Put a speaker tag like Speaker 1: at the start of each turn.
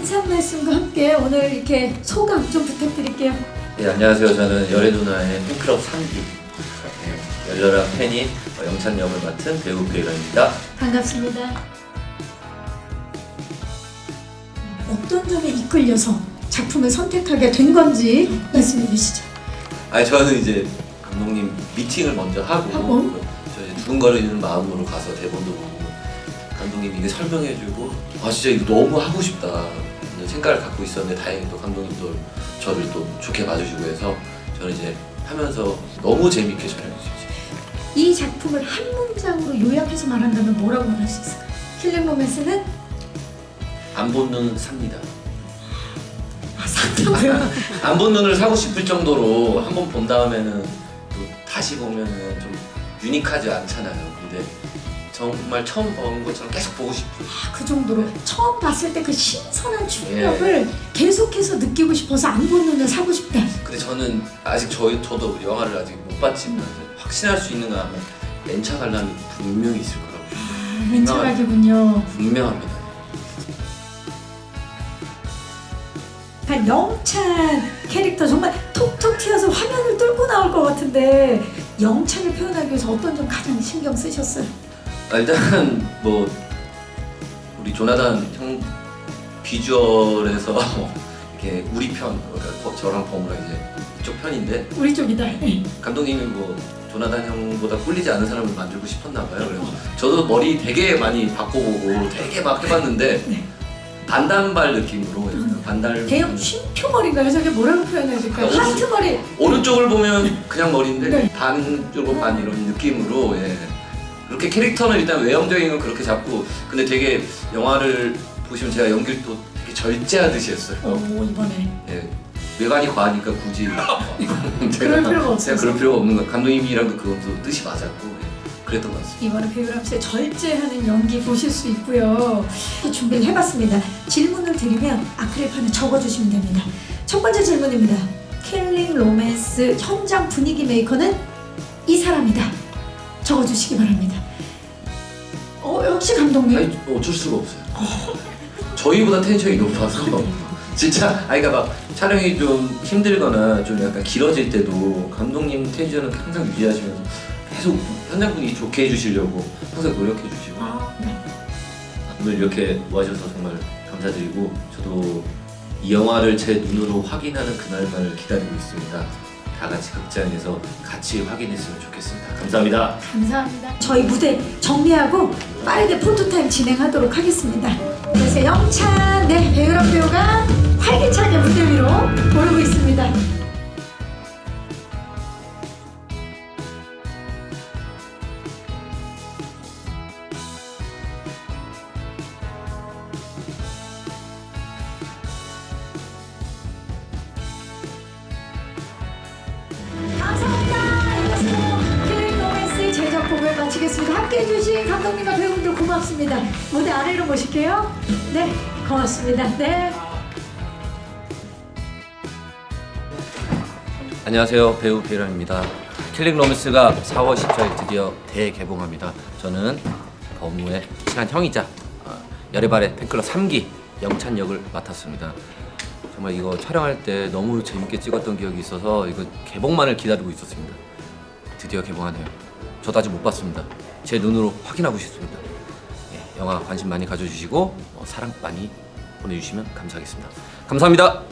Speaker 1: 인사 말씀과 함께 오늘 이렇게 소감 좀 부탁드릴게요.
Speaker 2: 네, 안녕하세요. 저는 열애 누나의 팬클럽 3기 네, 열렬한 팬인 어, 영찬 역을 맡은 배우 배일원입니다.
Speaker 1: 반갑습니다. 어떤 점에 이끌려서 작품을 선택하게 된 건지 말씀해 주시죠.
Speaker 2: 아니 저는 이제 감독님 미팅을 먼저 하고,
Speaker 1: 하고?
Speaker 2: 저 이제 두근거리는 마음으로 가서 대본도 보고 감독님 이게 설명해주고 아 진짜 이거 너무 하고 싶다 생각을 갖고 있었는데 다행히 또 감독님도 저를 또 좋게 봐주시고 해서 저는 이제 하면서 너무 재밌게 촬영했어요.
Speaker 1: 이 작품을 한 문장으로 요약해서 말한다면 뭐라고 말할 수 있을까요? 킬링 로맨스는
Speaker 2: 안 본 눈 삽니다.
Speaker 1: 아, 상담을
Speaker 2: 안본 눈을 사고 싶을 정도로 한 번 본 다음에는 또 다시 보면은 좀 유니크하지 않잖아요. 근데 정말 처음 본 것처럼 계속 보고 싶은.
Speaker 1: 그 정도로 처음 봤을 때 그 신선한 충격을 계속해서 느끼고 싶어서 안본 눈을 사고 싶다.
Speaker 2: 근데 저는 아직 저희 저도 영화를 아직 못 봤지만 확신할 수 있는 건 렌차 관람이 분명히 있을 거라고
Speaker 1: 아, 렌차각이군요.
Speaker 2: 분명합니다.
Speaker 1: 한 영찬 캐릭터 정말 톡톡 튀어서 화면을 뚫고 나올 것 같은데 영찬을 표현하기 위해서 어떤 점 가장 신경 쓰셨어요?
Speaker 2: 아, 일단 뭐 우리 조나단 형 비주얼에서 이렇게 우리 편 그러니까 버- 저랑 범우랑 이제 이쪽 편인데
Speaker 1: 우리 쪽이다.
Speaker 2: 감독님이 뭐 조나단 형보다 꿀리지 않은 사람을 만들고 싶었나 봐요. 그래서 저도 머리 되게 많이 바꿔보고 되게 막 해봤는데
Speaker 1: 네.
Speaker 2: 반단발 느낌으로 약간 반달
Speaker 1: 대형 쉼표 머리인가요? 저게 뭐라고 표현해야 될까요?
Speaker 2: 어,
Speaker 1: 하트 머리.
Speaker 2: 오른쪽을 보면 그냥 머리인데
Speaker 1: 네.
Speaker 2: 반쪽으로 반 이런 느낌으로 예. 그렇게 캐릭터는 일단 외형적인 건 그렇게 잡고 근데 되게 영화를 보시면 제가 연기를 또 되게 절제하듯이 했어요.
Speaker 1: 오 이번에
Speaker 2: 예. 외관이 과하니까 굳이 이거는 제가
Speaker 1: 그럴 필요가 없어서.
Speaker 2: 제가 그럴 필요가 없는 거 감독님이랑도 그것도 뜻이 맞았고 예. 그랬던 것 같습니다.
Speaker 1: 이번에 배우람 씨의 절제하는 연기 보실 수 있고요. 준비를 해봤습니다. 질문을 드리면 아크릴판에 적어주시면 됩니다. 첫 번째 질문입니다. 킬링 로맨스 현장 분위기 메이커는 이 사람이다. 적어주시기 바랍니다. 어 역시 감독님.
Speaker 2: 아니 어쩔 수가 없어요. 저희보다 텐션이 높아서 진짜 아니 그러니까 막 촬영이 좀 힘들거나 좀 약간 길어질 때도 감독님 텐션은 항상 유지하시면서 계속 현장 분위기 좋게 해주시려고 항상 노력해 주시고
Speaker 1: 아, 네.
Speaker 2: 오늘 이렇게 모아주셔서 정말 감사드리고 저도 이 영화를 제 눈으로 확인하는 그날만을 기다리고 있습니다. 다 같이 극장에서 같이 확인했으면 좋겠습니다. 감사합니다.
Speaker 1: 감사합니다. 저희 무대 정리하고 빠르게 포토타임 진행하도록 하겠습니다. 그래서 영찬, 네 배우람 배우가 활기차게 무대 위로 오르 함께해 주신 감독님과 배우분들 고맙습니다. 무대 아래로 모실게요. 네, 고맙습니다. 네.
Speaker 2: 안녕하세요 배우 배유람입니다 킬링 로맨스가 4월 10일 드디어 대개봉합니다 저는 범우의 친한 형이자 어, 여래바래 팬클럽 3기 영찬 역을 맡았습니다 정말 이거 촬영할 때 너무 재밌게 찍었던 기억이 있어서 이거 개봉만을 기다리고 있었습니다 드디어 개봉하네요 저도 아직 못 봤습니다 제 눈으로 확인하고 싶습니다. 예, 영화 관심 많이 가져주시고 어, 사랑 많이 보내주시면 감사하겠습니다. 감사합니다